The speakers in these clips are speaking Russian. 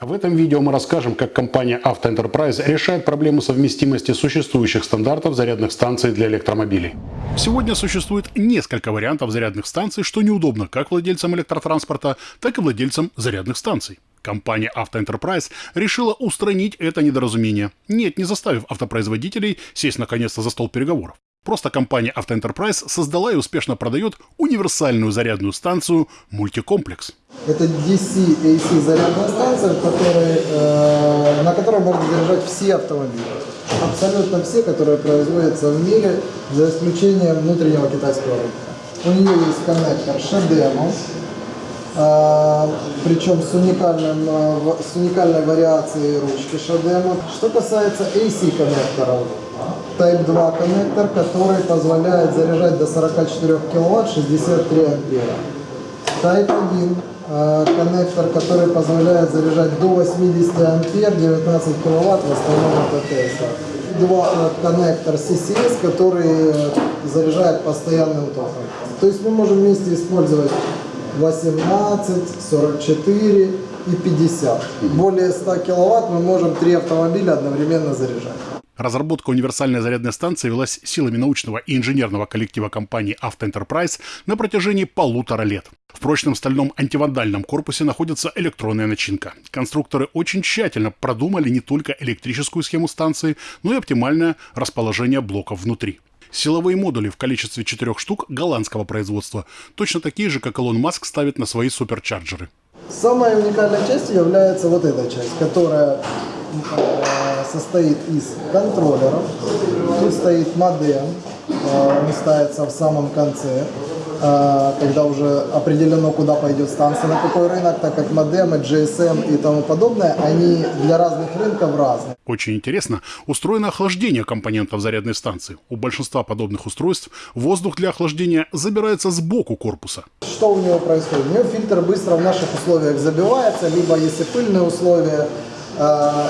В этом видео мы расскажем, как компания Auto Enterprise решает проблему совместимости существующих стандартов зарядных станций для электромобилей. Сегодня существует несколько вариантов зарядных станций, что неудобно как владельцам электротранспорта, так и владельцам зарядных станций. Компания Auto Enterprise решила устранить это недоразумение. Нет, не заставив автопроизводителей сесть наконец-то за стол переговоров. Просто компания «Автоэнтерпрайз» создала и успешно продает универсальную зарядную станцию «Мультикомплекс». Это DC-AC зарядная станция, который, э, на которой можно заряжать все автомобили. Абсолютно все, которые производятся в мире, за исключением внутреннего китайского рынка. У нее есть коннектор Шедемо, э, причем с, уникальным, э, с уникальной вариацией ручки Шадема. Что касается AC коннектора. Type-2 коннектор, который позволяет заряжать до 44 кВт 63 ампера. Type-1 э, коннектор, который позволяет заряжать до 80 ампер 19 кВт в основном от АТС. Два э, коннектор CCS, который заряжает постоянным током. То есть мы можем вместе использовать 18, 44 и 50. Более 100 киловатт мы можем три автомобиля одновременно заряжать. Разработка универсальной зарядной станции велась силами научного и инженерного коллектива компании Enterprise на протяжении полутора лет. В прочном стальном антивандальном корпусе находится электронная начинка. Конструкторы очень тщательно продумали не только электрическую схему станции, но и оптимальное расположение блоков внутри. Силовые модули в количестве четырех штук голландского производства, точно такие же, как Илон Маск ставит на свои суперчарджеры. Самая уникальная часть является вот эта часть, которая состоит из контроллеров. Тут стоит модем, э, он ставится в самом конце, э, когда уже определено, куда пойдет станция, на какой рынок, так как модемы, GSM и тому подобное, они для разных рынков разные. Очень интересно, устроено охлаждение компонентов зарядной станции. У большинства подобных устройств воздух для охлаждения забирается сбоку корпуса. Что у него происходит? У него фильтр быстро в наших условиях забивается, либо если пыльные условия,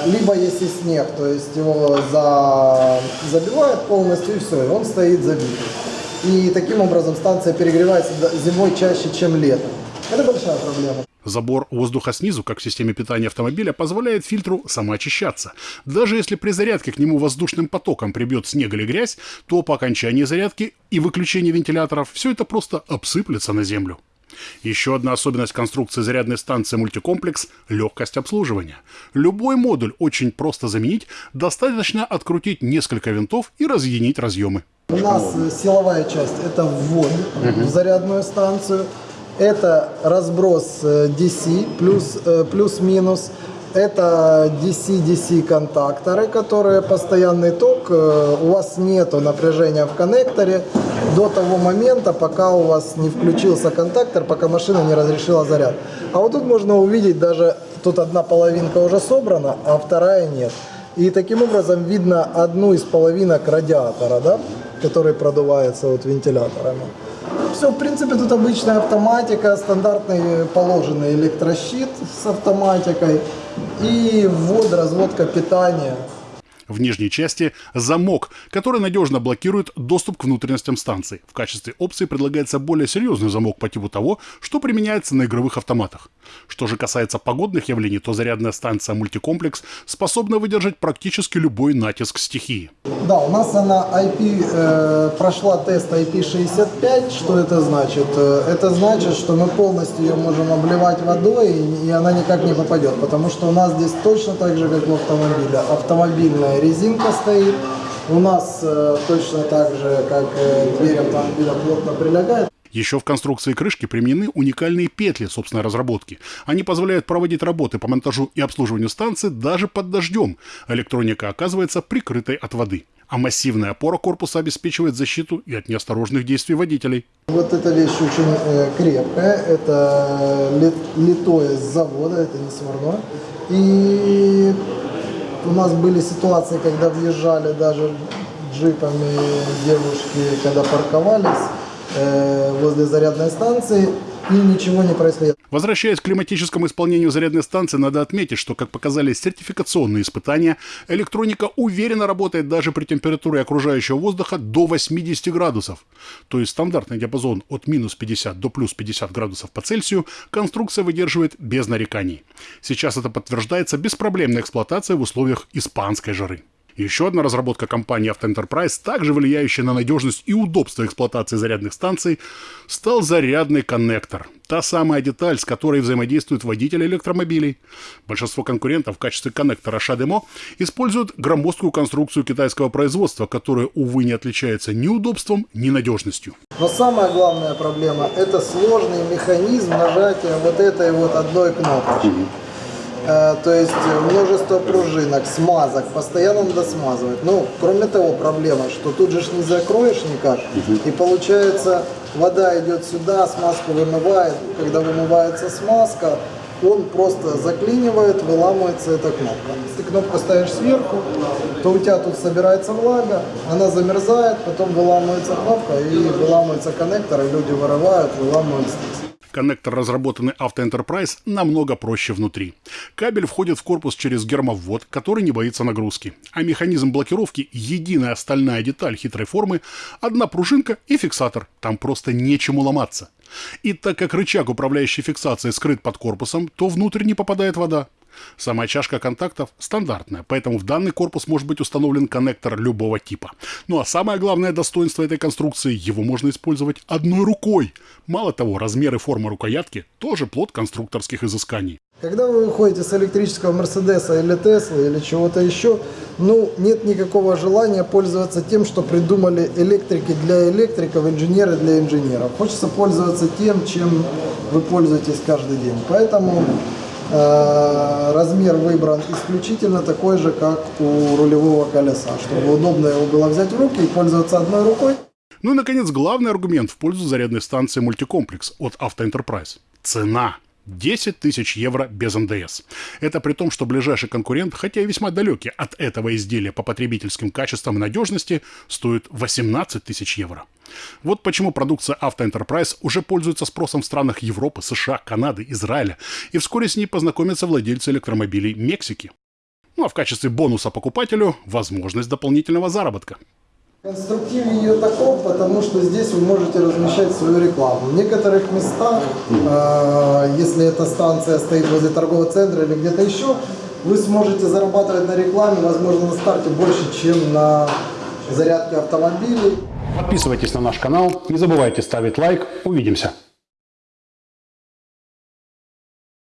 либо если снег, то есть его за... забивает полностью и все, и он стоит забитый. И таким образом станция перегревается зимой чаще, чем летом. Это большая проблема. Забор воздуха снизу, как в системе питания автомобиля, позволяет фильтру самоочищаться. Даже если при зарядке к нему воздушным потоком прибьет снег или грязь, то по окончании зарядки и выключения вентиляторов все это просто обсыплется на землю. Еще одна особенность конструкции зарядной станции мультикомплекс – легкость обслуживания. Любой модуль очень просто заменить, достаточно открутить несколько винтов и разъединить разъемы. У нас силовая часть – это ввод угу. в зарядную станцию. Это разброс DC э, плюс, э, плюс-минус. Это DC-DC контакторы, которые постоянный ток. Э, у вас нету напряжения в коннекторе до того момента, пока у вас не включился контактор, пока машина не разрешила заряд. А вот тут можно увидеть даже, тут одна половинка уже собрана, а вторая нет. И таким образом видно одну из половинок радиатора, да, который продувается вот вентиляторами. Все, в принципе, тут обычная автоматика, стандартный положенный электрощит с автоматикой и ввод, разводка питания. В нижней части замок, который надежно блокирует доступ к внутренностям станции. В качестве опции предлагается более серьезный замок по типу того, что применяется на игровых автоматах. Что же касается погодных явлений, то зарядная станция мультикомплекс способна выдержать практически любой натиск стихии. Да, у нас она IP, э, прошла тест IP65. Что это значит? Э, это значит, что мы полностью ее можем обливать водой, и она никак не попадет, потому что у нас здесь точно так же, как в автомобиле. Автомобильная резинка стоит. У нас э, точно так же, как э, дверь автомобиля плотно прилегает. Еще в конструкции крышки применены уникальные петли собственной разработки. Они позволяют проводить работы по монтажу и обслуживанию станции даже под дождем. Электроника оказывается прикрытой от воды. А массивная опора корпуса обеспечивает защиту и от неосторожных действий водителей. Вот эта вещь очень э, крепкая. Это лит, литое с завода, это не сварное. И у нас были ситуации, когда въезжали даже джипами девушки, когда парковались э, возле зарядной станции, и ничего не происходит. Возвращаясь к климатическому исполнению зарядной станции, надо отметить, что, как показали сертификационные испытания, электроника уверенно работает даже при температуре окружающего воздуха до 80 градусов. То есть стандартный диапазон от минус 50 до плюс 50 градусов по Цельсию конструкция выдерживает без нареканий. Сейчас это подтверждается беспроблемной эксплуатацией в условиях испанской жары. Еще одна разработка компании Auto Enterprise, также влияющая на надежность и удобство эксплуатации зарядных станций, стал зарядный коннектор. Та самая деталь, с которой взаимодействуют водители электромобилей. Большинство конкурентов в качестве коннектора Шадемо используют громоздкую конструкцию китайского производства, которая, увы, не отличается ни удобством, ни надежностью. Но самая главная проблема – это сложный механизм нажатия вот этой вот одной кнопочки. Э, то есть множество пружинок, смазок, постоянно надо смазывать. Ну, кроме того, проблема, что тут же ж не закроешь никак, и получается вода идет сюда, смазку вымывает, когда вымывается смазка, он просто заклинивает, выламывается эта кнопка. Если кнопку ставишь сверху, то у тебя тут собирается влага, она замерзает, потом выламывается кнопка и выламывается коннектор, и люди вырывают, выламывают здесь. Коннектор, разработанный Auto Enterprise, намного проще внутри. Кабель входит в корпус через гермоввод, который не боится нагрузки. А механизм блокировки – единая стальная деталь хитрой формы, одна пружинка и фиксатор. Там просто нечему ломаться. И так как рычаг управляющей фиксацией скрыт под корпусом, то внутрь не попадает вода. Сама чашка контактов стандартная, поэтому в данный корпус может быть установлен коннектор любого типа. Ну а самое главное достоинство этой конструкции – его можно использовать одной рукой. Мало того, размер и форма рукоятки – тоже плод конструкторских изысканий. Когда вы выходите с электрического Мерседеса или Теслы или чего-то еще, ну, нет никакого желания пользоваться тем, что придумали электрики для электриков, инженеры для инженеров. Хочется пользоваться тем, чем вы пользуетесь каждый день. Поэтому размер выбран исключительно такой же, как у рулевого колеса, чтобы удобно его было взять в руки и пользоваться одной рукой. Ну и, наконец, главный аргумент в пользу зарядной станции «Мультикомплекс» от Enterprise – цена. 10 тысяч евро без НДС. Это при том, что ближайший конкурент, хотя и весьма далекий от этого изделия по потребительским качествам и надежности, стоит 18 тысяч евро. Вот почему продукция Auto Enterprise уже пользуется спросом в странах Европы, США, Канады, Израиля, и вскоре с ней познакомятся владельцы электромобилей Мексики. Ну а в качестве бонуса покупателю – возможность дополнительного заработка. Конструктив ее таков, потому что здесь вы можете размещать свою рекламу. В некоторых местах, э, если эта станция стоит возле торгового центра или где-то еще, вы сможете зарабатывать на рекламе, возможно, на старте больше, чем на зарядке автомобилей. Подписывайтесь на наш канал, не забывайте ставить лайк. Увидимся!